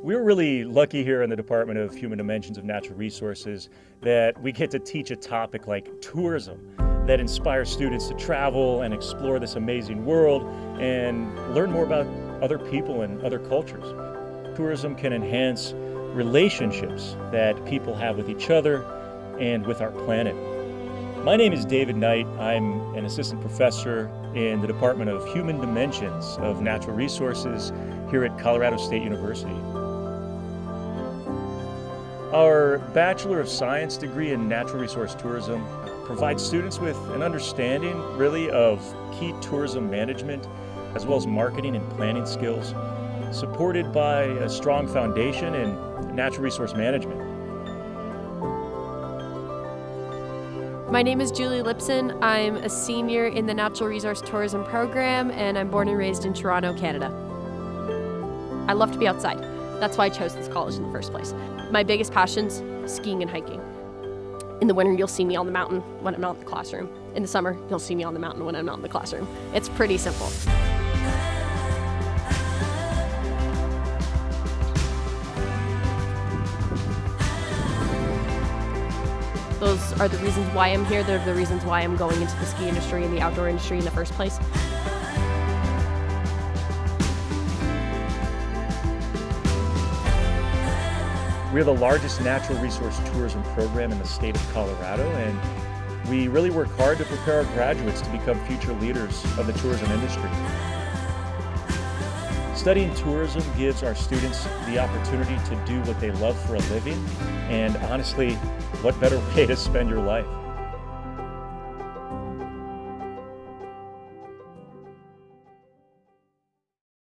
We're really lucky here in the Department of Human Dimensions of Natural Resources that we get to teach a topic like tourism that inspires students to travel and explore this amazing world and learn more about other people and other cultures. Tourism can enhance relationships that people have with each other and with our planet. My name is David Knight. I'm an assistant professor in the Department of Human Dimensions of Natural Resources here at Colorado State University. Our Bachelor of Science degree in Natural Resource Tourism provides students with an understanding, really, of key tourism management, as well as marketing and planning skills, supported by a strong foundation in natural resource management. My name is Julie Lipson. I'm a senior in the Natural Resource Tourism program, and I'm born and raised in Toronto, Canada. I love to be outside. That's why I chose this college in the first place. My biggest passions, skiing and hiking. In the winter, you'll see me on the mountain when I'm not in the classroom. In the summer, you'll see me on the mountain when I'm not in the classroom. It's pretty simple. Those are the reasons why I'm here. They're the reasons why I'm going into the ski industry and the outdoor industry in the first place. We're the largest natural resource tourism program in the state of Colorado, and we really work hard to prepare our graduates to become future leaders of the tourism industry. Studying tourism gives our students the opportunity to do what they love for a living, and honestly, what better way to spend your life?